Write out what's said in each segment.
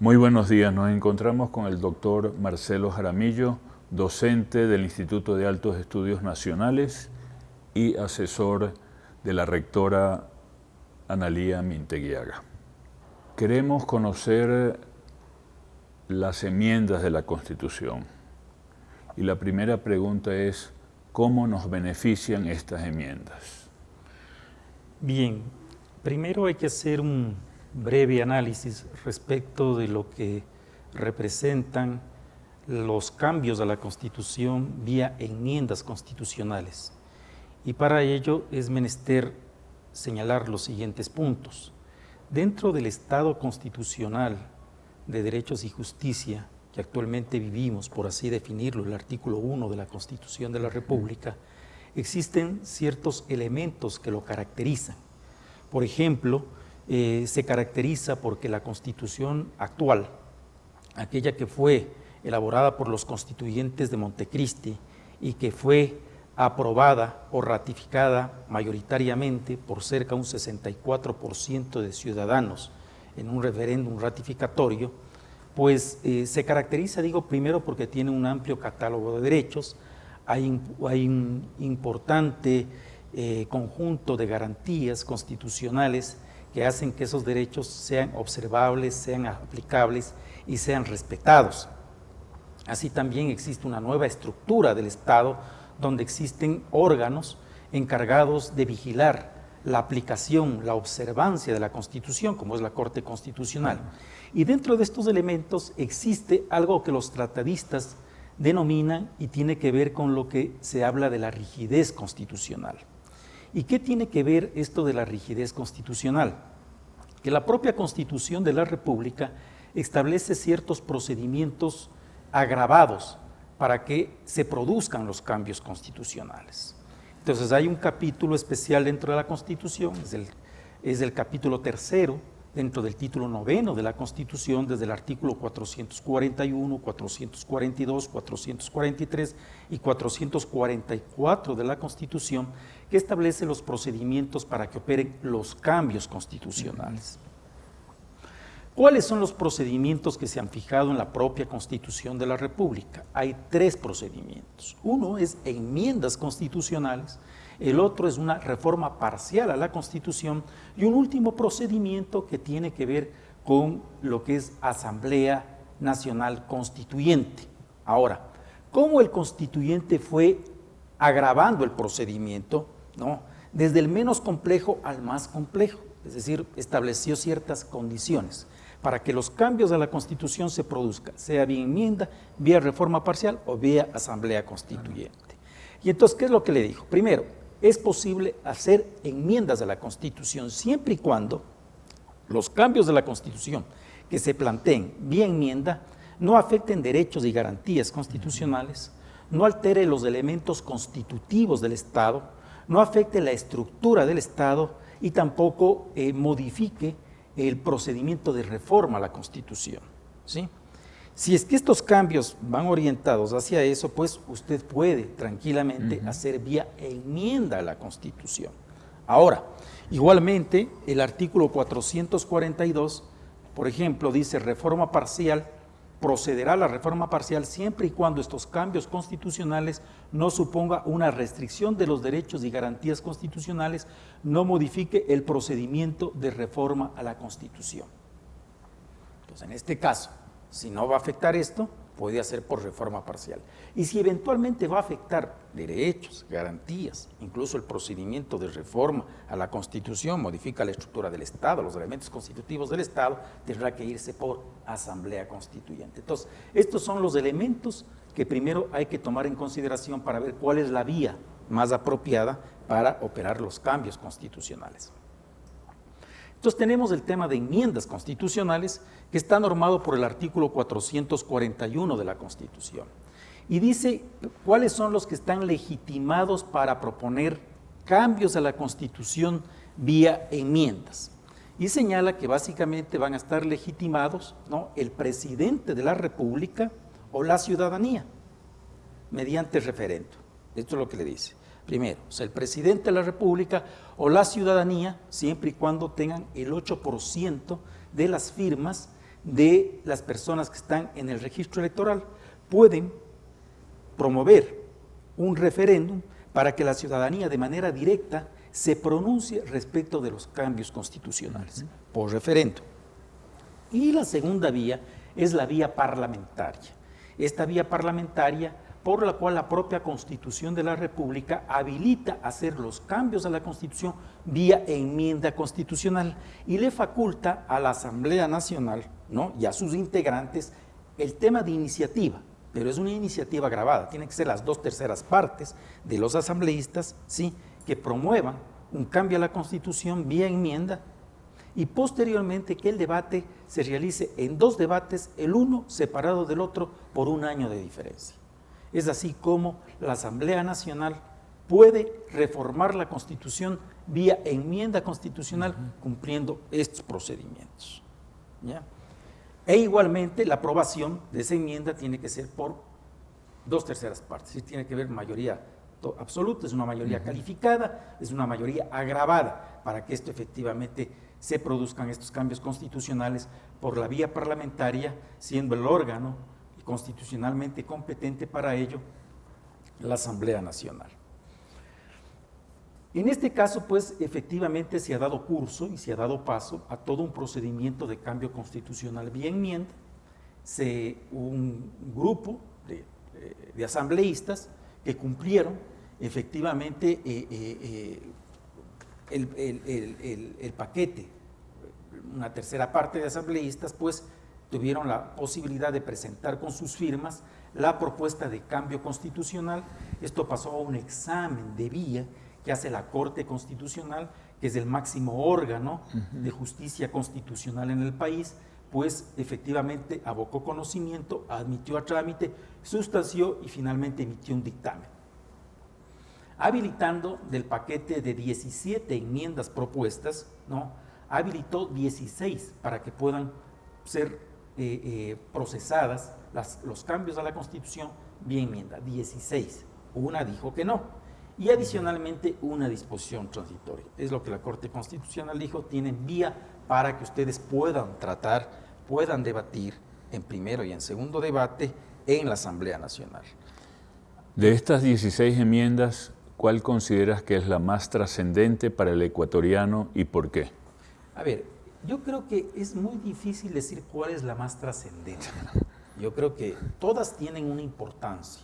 Muy buenos días, nos encontramos con el doctor Marcelo Jaramillo, docente del Instituto de Altos Estudios Nacionales y asesor de la rectora Analía Minteguiaga. Queremos conocer las enmiendas de la Constitución y la primera pregunta es ¿cómo nos benefician estas enmiendas? Bien, primero hay que hacer un breve análisis respecto de lo que representan los cambios a la Constitución vía enmiendas constitucionales. Y para ello es menester señalar los siguientes puntos. Dentro del Estado constitucional de derechos y justicia que actualmente vivimos, por así definirlo, el artículo 1 de la Constitución de la República, existen ciertos elementos que lo caracterizan. Por ejemplo, eh, se caracteriza porque la Constitución actual, aquella que fue elaborada por los constituyentes de Montecristi y que fue aprobada o ratificada mayoritariamente por cerca de un 64% de ciudadanos en un referéndum ratificatorio, pues eh, se caracteriza, digo, primero porque tiene un amplio catálogo de derechos, hay, un importante eh, conjunto de garantías constitucionales que hacen que esos derechos sean observables, sean aplicables y sean respetados. Así también existe una nueva estructura del Estado donde existen órganos encargados de vigilar la aplicación, la observancia de la Constitución, como es la Corte Constitucional. Y dentro de estos elementos existe algo que los tratadistas denominan y tiene que ver con lo que se habla de la rigidez constitucional. ¿Y qué tiene que ver esto de la rigidez constitucional? Que la propia Constitución de la República establece ciertos procedimientos agravados para que se produzcan los cambios constitucionales. Entonces hay un capítulo especial dentro de la Constitución, es el, capítulo tercero, dentro del título noveno de la Constitución, desde el artículo 441, 442, 443 y 444 de la Constitución, que establece los procedimientos para que operen los cambios constitucionales. ¿Cuáles son los procedimientos que se han fijado en la propia Constitución de la República? Hay tres procedimientos. Uno es enmiendas constitucionales, el otro es una reforma parcial a la Constitución y un último procedimiento que tiene que ver con lo que es Asamblea Nacional Constituyente. Ahora, ¿cómo el constituyente fue agravando el procedimiento? ¿no? Desde el menos complejo al más complejo, es decir, estableció ciertas condiciones para que los cambios a la Constitución se produzcan, sea vía enmienda, vía reforma parcial o vía Asamblea Constituyente. Y entonces, ¿qué es lo que le dijo? Primero, es posible hacer enmiendas a la Constitución siempre y cuando los cambios de la Constitución que se planteen vía enmienda no afecten derechos y garantías constitucionales, no altere los elementos constitutivos del Estado, no afecte la estructura del Estado y tampoco eh, modifique el procedimiento de reforma a la Constitución. ¿sí? Si es que estos cambios van orientados hacia eso, pues usted puede tranquilamente hacer vía enmienda a la Constitución. Ahora, igualmente, el artículo 442, por ejemplo, dice reforma parcial, procederá a la reforma parcial siempre y cuando estos cambios constitucionales no suponga una restricción de los derechos y garantías constitucionales, no modifique el procedimiento de reforma a la Constitución. Entonces, en este caso, si no va a afectar esto, puede hacer por reforma parcial. Y si eventualmente va a afectar derechos, garantías, incluso el procedimiento de reforma a la Constitución, modifica la estructura del Estado, los elementos constitutivos del Estado, tendrá que irse por asamblea constituyente. Entonces, estos son los elementos que primero hay que tomar en consideración para ver cuál es la vía más apropiada para operar los cambios constitucionales. Entonces tenemos el tema de enmiendas constitucionales que está normado por el artículo 441 de la Constitución. Y dice cuáles son los que están legitimados para proponer cambios a la Constitución vía enmiendas. Y señala que básicamente van a estar legitimados ¿no? el presidente de la República o la ciudadanía mediante referendo. Esto es lo que le dice. Primero, o sea, el presidente de la República o la ciudadanía, siempre y cuando tengan el 8% de las firmas de las personas que están en el registro electoral pueden promover un referéndum para que la ciudadanía de manera directa se pronuncie respecto de los cambios constitucionales por referéndum. Y la segunda vía es la vía parlamentaria. Esta vía parlamentaria por la cual la propia Constitución de la República habilita hacer los cambios a la Constitución vía enmienda constitucional y le faculta a la Asamblea Nacional y a sus integrantes el tema de iniciativa, pero es una iniciativa grabada, tiene que ser las dos terceras partes de los asambleístas ¿sí? que promuevan un cambio a la Constitución vía enmienda y posteriormente que el debate se realice en dos debates, el uno separado del otro por un año de diferencia. Es así como la Asamblea Nacional puede reformar la Constitución vía enmienda constitucional cumpliendo estos procedimientos. E igualmente la aprobación de esa enmienda tiene que ser por dos terceras partes, tiene que haber mayoría absoluta, es una mayoría calificada, es una mayoría agravada para que esto efectivamente se produzcan estos cambios constitucionales por la vía parlamentaria, siendo el órgano constitucionalmente competente para ello, la Asamblea Nacional. En este caso, pues, efectivamente se ha dado curso y se ha dado paso a todo un procedimiento de cambio constitucional vía enmienda. Se, un grupo de, eh, asambleístas que cumplieron efectivamente eh, eh, el, el, paquete, una tercera parte de asambleístas, pues, tuvieron la posibilidad de presentar con sus firmas la propuesta de cambio constitucional. Esto pasó a un examen de vía que hace la Corte Constitucional, que es el máximo órgano de justicia constitucional en el país, pues efectivamente abocó conocimiento, admitió a trámite, sustanció y finalmente emitió un dictamen. Habilitando del paquete de 17 enmiendas propuestas, ¿no? habilitó 16 para que puedan ser eh, eh, procesadas los cambios a la Constitución vía enmienda, 16. Una dijo que no. Y adicionalmente una disposición transitoria. Es lo que la Corte Constitucional dijo, tienen vía para que ustedes puedan tratar, puedan debatir en primero y en segundo debate en la Asamblea Nacional. De estas 16 enmiendas, ¿cuál consideras que es la más trascendente para el ecuatoriano y por qué? A ver, yo creo que es muy difícil decir cuál es la más trascendente. Yo creo que todas tienen una importancia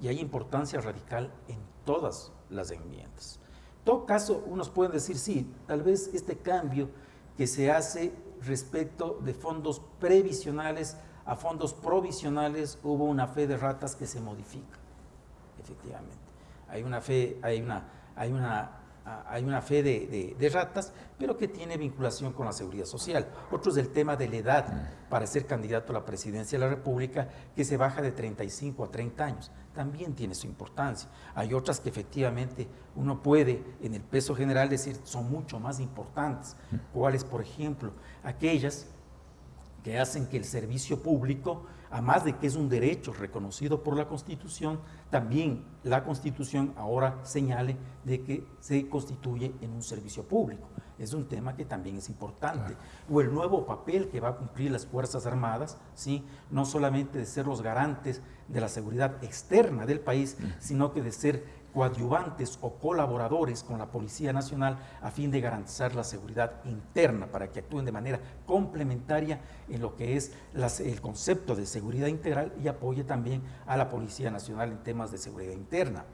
y hay importancia radical en todas las enmiendas. En todo caso, unos pueden decir, sí, tal vez este cambio que se hace respecto de fondos previsionales a fondos provisionales, hubo una fe de ratas que se modifica, efectivamente. Hay una fe, hay una, hay una hay una fe de, ratas, pero que tiene vinculación con la seguridad social. Otro es el tema de la edad para ser candidato a la presidencia de la República, que se baja de 35 a 30 años. También tiene su importancia. Hay otras que efectivamente uno puede, en el peso general, decir son mucho más importantes. ¿Cuáles, por ejemplo? Aquellas que hacen que el servicio público además de que es un derecho reconocido por la Constitución, también la Constitución ahora señale de que se constituye en un servicio público. Es un tema que también es importante. O el nuevo papel que va a cumplir las Fuerzas Armadas, ¿sí? no solamente de ser los garantes de la seguridad externa del país, sino que de ser coadyuvantes o colaboradores con la Policía Nacional a fin de garantizar la seguridad interna para que actúen de manera complementaria en lo que es el concepto de seguridad integral y apoye también a la Policía Nacional en temas de seguridad interna.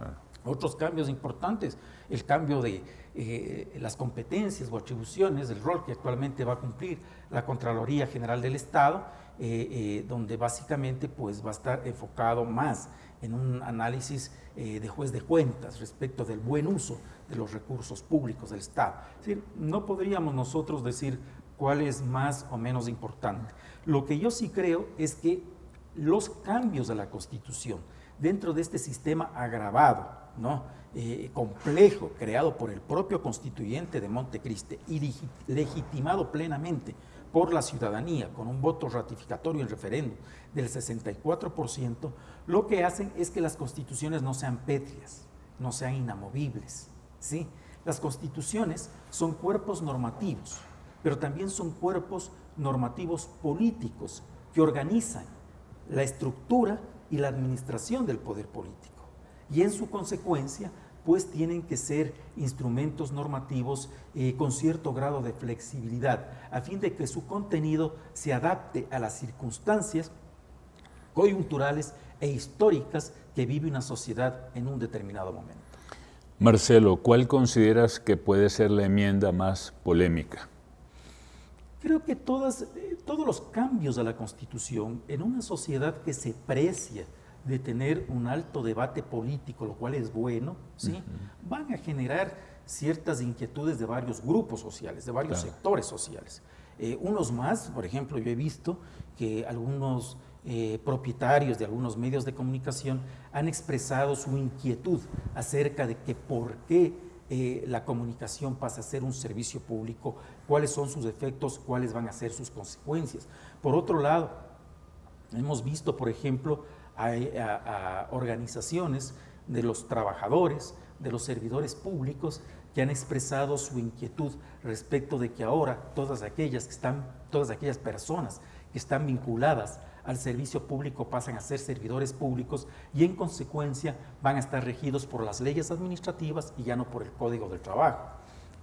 Ah. Otros cambios importantes, el cambio de eh, las competencias o atribuciones, el rol que actualmente va a cumplir la Contraloría General del Estado, eh, eh, donde básicamente pues, va a estar enfocado más en un análisis de juez de cuentas respecto del buen uso de los recursos públicos del Estado. Es decir, no podríamos nosotros decir cuál es más o menos importante. Lo que yo sí creo es que los cambios de la Constitución dentro de este sistema agravado, ¿no? Eh, complejo, creado por el propio constituyente de Montecristi y legitimado plenamente por la ciudadanía con un voto ratificatorio en referéndum del 64%, lo que hacen es que las constituciones no sean pétreas, no sean inamovibles. ¿sí? Las constituciones son cuerpos normativos, pero también son cuerpos normativos políticos que organizan la estructura y la administración del poder político. Y en su consecuencia, pues tienen que ser instrumentos normativos eh, con cierto grado de flexibilidad, a fin de que su contenido se adapte a las circunstancias coyunturales e históricas que vive una sociedad en un determinado momento. Marcelo, ¿cuál consideras que puede ser la enmienda más polémica? Creo que todas, eh, todos los cambios a la Constitución en una sociedad que se precia de tener un alto debate político, lo cual es bueno, ¿sí? van a generar ciertas inquietudes de varios grupos sociales, de varios sectores sociales. Eh, unos más, por ejemplo, yo he visto que algunos eh, propietarios de algunos medios de comunicación han expresado su inquietud acerca de que por qué eh, la comunicación pasa a ser un servicio público, cuáles son sus efectos, cuáles van a ser sus consecuencias. Por otro lado, hemos visto, por ejemplo, a, organizaciones de los trabajadores, de los servidores públicos que han expresado su inquietud respecto de que ahora todas aquellas que están, todas aquellas personas que están vinculadas al servicio público pasan a ser servidores públicos y en consecuencia van a estar regidos por las leyes administrativas y ya no por el Código del Trabajo.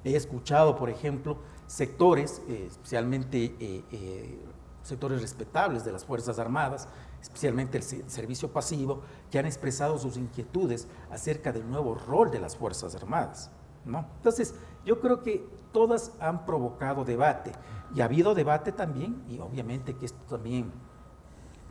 He escuchado, por ejemplo, sectores, eh, especialmente eh, eh, sectores respetables de las Fuerzas Armadas, especialmente el servicio pasivo, que han expresado sus inquietudes acerca del nuevo rol de las Fuerzas Armadas. Entonces, yo creo que todas han provocado debate y ha habido debate también, y obviamente que esto también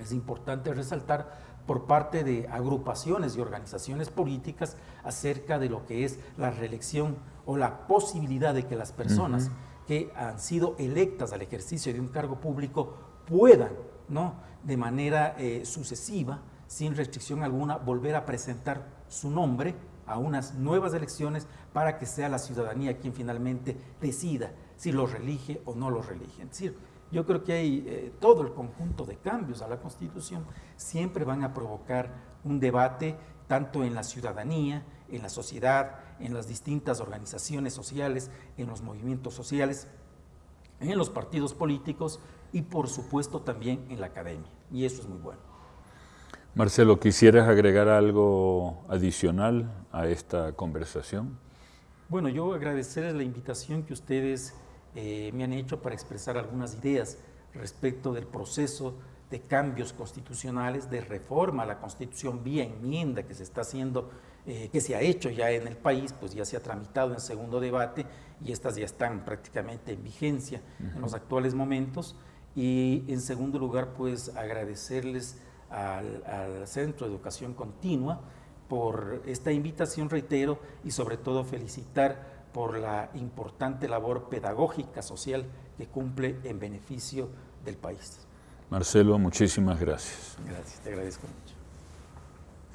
es importante resaltar por parte de agrupaciones y organizaciones políticas acerca de lo que es la reelección o la posibilidad de que las personas que han sido electas al ejercicio de un cargo público puedan ¿no? de manera eh, sucesiva, sin restricción alguna, volver a presentar su nombre a unas nuevas elecciones para que sea la ciudadanía quien finalmente decida si lo relige o no lo relige. Es decir, yo creo que hay eh, todo el conjunto de cambios a la Constitución siempre van a provocar un debate tanto en la ciudadanía, en la sociedad, en las distintas organizaciones sociales, en los movimientos sociales, en los partidos políticos y por supuesto también en la academia. Y eso es muy bueno. Marcelo, ¿quisieras agregar algo adicional a esta conversación? Bueno, yo agradecerles la invitación que ustedes eh, me han hecho para expresar algunas ideas respecto del proceso de cambios constitucionales, de reforma a la Constitución vía enmienda que se está haciendo, eh, que se ha hecho ya en el país, pues ya se ha tramitado en segundo debate y estas ya están prácticamente en vigencia en los actuales momentos. Y en segundo lugar, pues agradecerles al, Centro de Educación Continua por esta invitación, reitero, y sobre todo felicitar por la importante labor pedagógica social que cumple en beneficio del país. Marcelo, muchísimas gracias. Gracias, te agradezco mucho.